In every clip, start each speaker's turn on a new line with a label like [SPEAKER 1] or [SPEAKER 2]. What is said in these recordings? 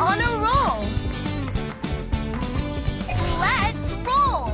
[SPEAKER 1] on a roll. Let's roll.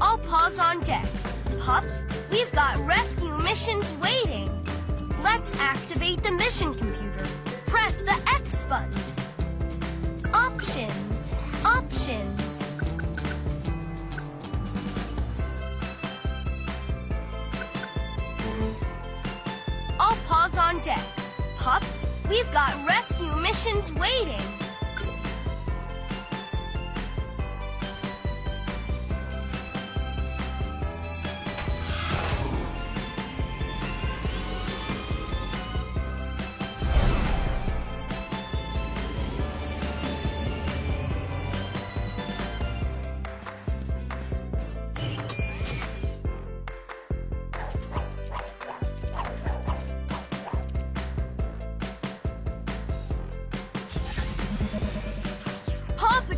[SPEAKER 1] All paws on deck. Pups, we've got rescue missions waiting. Let's activate the mission computer. Press the X button. Options. Options. Deck. Pups, we've got rescue missions waiting.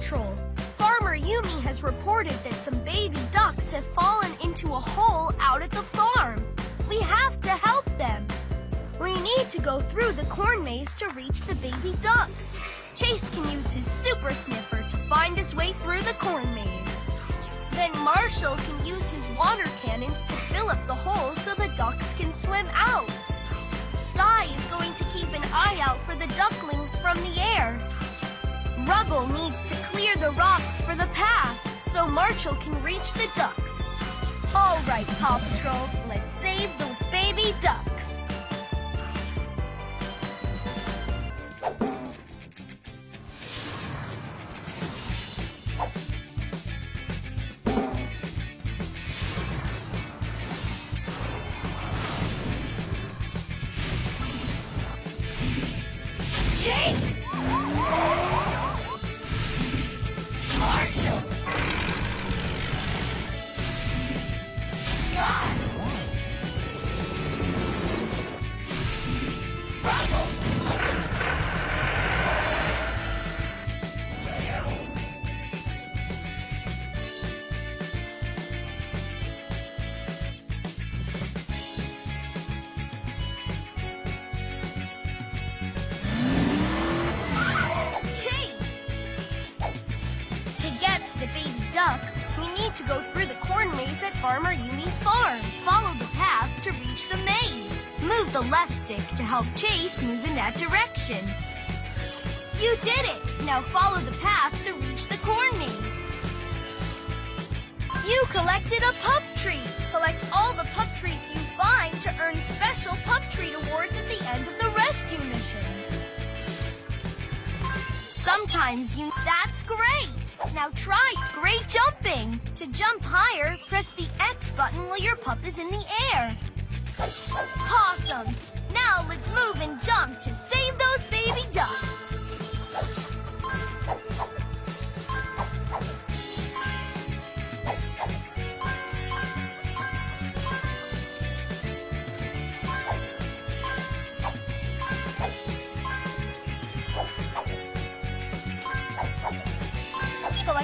[SPEAKER 1] Patrol! Farmer Yumi has reported that some baby ducks have fallen into a hole out at the farm. We have to help them. We need to go through the corn maze to reach the baby ducks. Chase can use his super sniffer to find his way through the corn maze. Then Marshall can use his water cannons to fill up the hole so the ducks can swim out. Sky is going to keep an eye out for the ducklings from the air. Rubble needs to clear the rocks for the path so Marshall can reach the ducks. All right, Paw Patrol, let's save those baby ducks. To go through the corn maze at Farmer Yumi's farm. Follow the path to reach the maze. Move the left stick to help Chase move in that direction. You did it! Now follow the path to reach the corn maze. You collected a pup treat. Collect all the pup treats you find to earn special pup treat awards at the end of the rescue mission. Sometimes you... That's great! Now try great jumping! To jump higher, press the X button while your pup is in the air. Awesome! Now let's move and jump to save those baby ducks.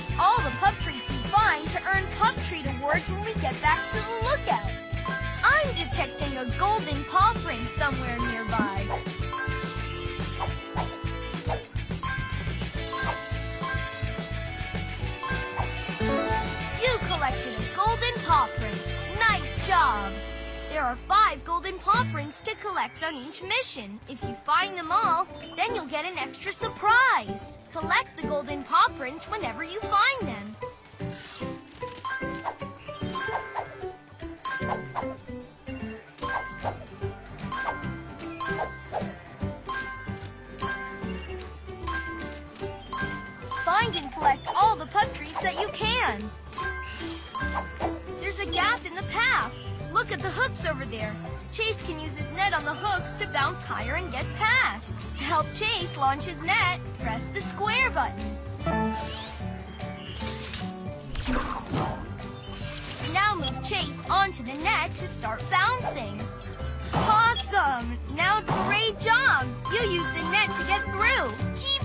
[SPEAKER 1] Collect all the pup treats you find to earn pup treat awards when we get back to the lookout. I'm detecting a golden paw print somewhere nearby. There are five golden paw prints to collect on each mission. If you find them all, then you'll get an extra surprise. Collect the golden paw prints whenever you find them. Find and collect all the pup treats that you can. There's a gap in the path. Look at the hooks over there. Chase can use his net on the hooks to bounce higher and get past. To help Chase launch his net, press the square button. Now move Chase onto the net to start bouncing. Awesome! Now great job! You used the net to get through. Keep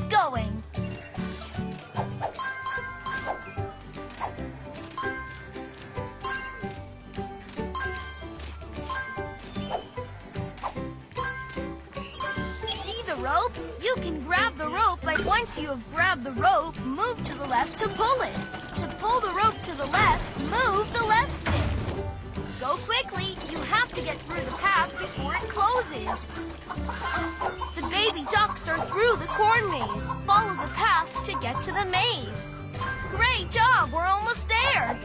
[SPEAKER 1] once you have grabbed the rope, move to the left to pull it. To pull the rope to the left, move the left stick. Go quickly. You have to get through the path before it closes. The baby ducks are through the corn maze. Follow the path to get to the maze. Great job. We're almost there.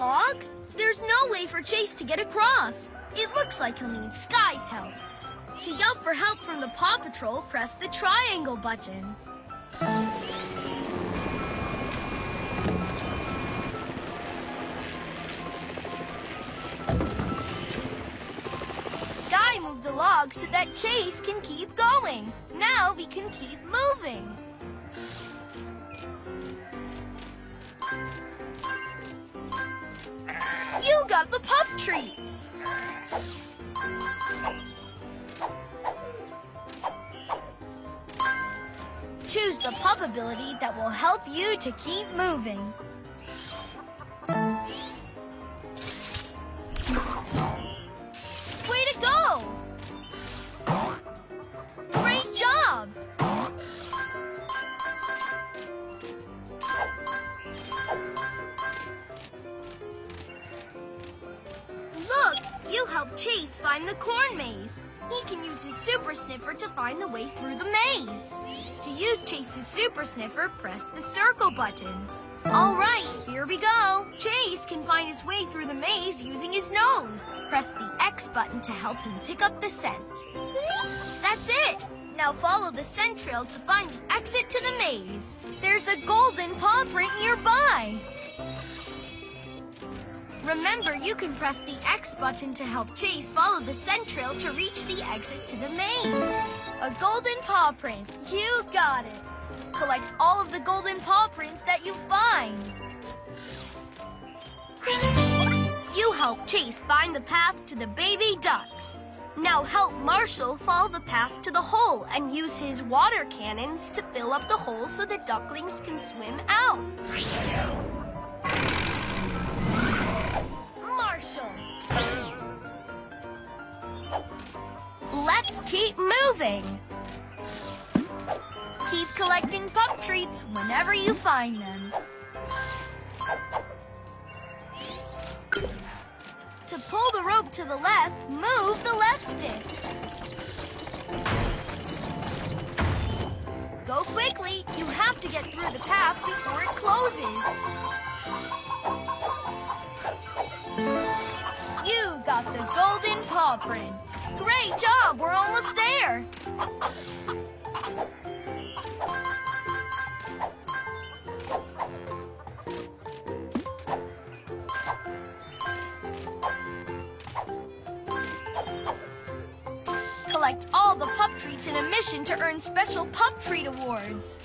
[SPEAKER 1] Log? There's no way for Chase to get across. It looks like he'll need Sky's help. To yell for help from the Paw Patrol, press the triangle button. Sky moved the log so that Chase can keep going. Now we can keep moving. You got the pup treats. Choose the pup ability that will help you to keep moving. Helped Chase find the corn maze. He can use his super sniffer to find the way through the maze. To use Chase's super sniffer, press the circle button. All right, here we go. Chase can find his way through the maze using his nose. Press the X button to help him pick up the scent. That's it. Now follow the scent trail to find the exit to the maze. There's a golden paw print nearby. Remember, you can press the X button to help Chase follow the scent trail to reach the exit to the maze. A golden paw print. You got it. Collect all of the golden paw prints that you find. You help Chase find the path to the baby ducks. Now help Marshall follow the path to the hole and use his water cannons to fill up the hole so the ducklings can swim out. Marshall. Let's keep moving. Keep collecting pup treats whenever you find them. To pull the rope to the left, move the left stick. Go quickly. You have to get through the path before it closes. Paw print. Great job. We're almost there. Collect all the pup treats in a mission to earn special pup treat awards.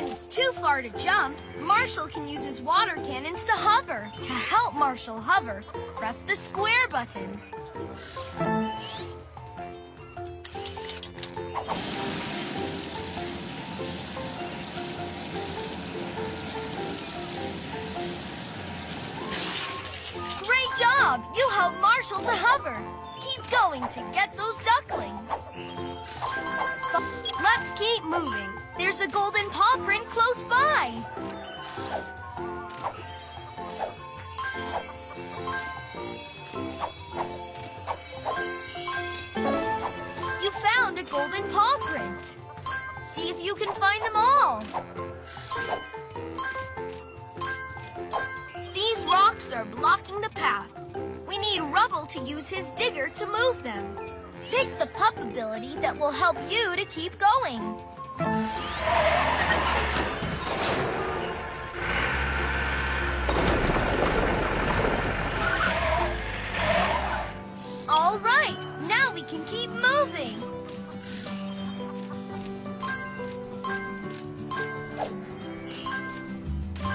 [SPEAKER 1] When it's too far to jump, Marshall can use his water cannons to hover. To help Marshall hover, press the square button. Great job! You helped Marshall to hover. Keep going to get those ducklings. Let's keep moving. There's a golden paw print close by. You found a golden paw print. See if you can find them all. These rocks are blocking the path. We need Rubble to use his digger to move them. Pick the pup ability that will help you to keep going. Can keep moving.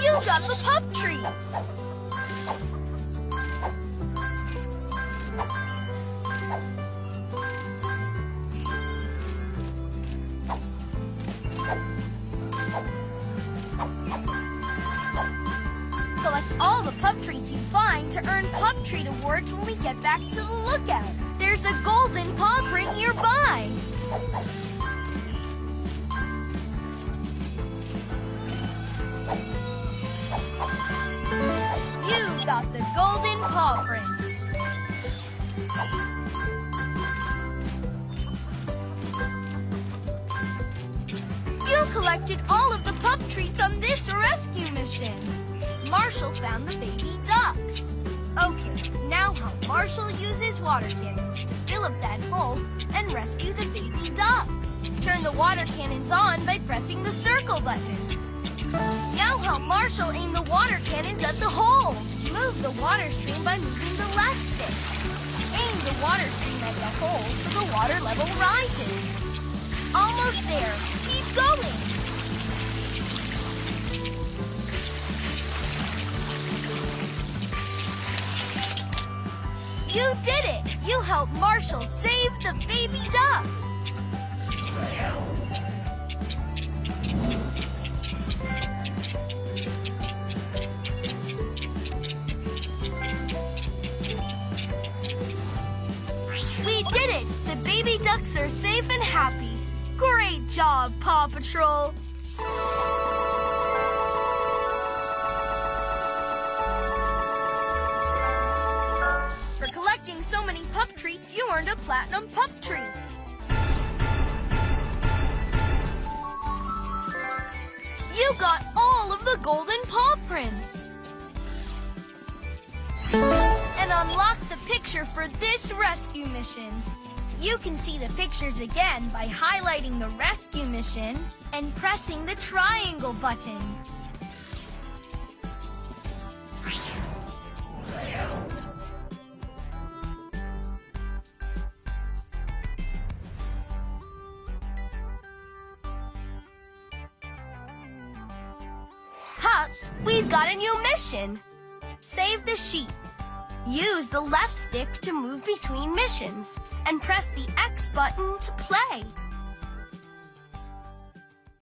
[SPEAKER 1] You got the pup treats. Collect all the pup treats you find to earn pup treat awards when we get back to the lookout. There's a golden paw print nearby. You got the golden paw print. You collected all of the pup treats on this rescue mission. Marshall found the baby ducks. Okay, now how Marshall uses water cannons to fill up that hole and rescue the baby ducks. Turn the water cannons on by pressing the circle button. Now help Marshall aim the water cannons at the hole. Move the water stream by moving the left stick. Aim the water stream at the hole so the water level rises. Almost there. Keep going. You did it! You helped Marshall save the baby ducks! We did it! The baby ducks are safe and happy. Great job, Paw Patrol! Platinum pup tree. You got all of the golden paw prints. And unlock the picture for this rescue mission. You can see the pictures again by highlighting the rescue mission and pressing the triangle button. We've got a new mission. Save the sheep. Use the left stick to move between missions and press the X button to play.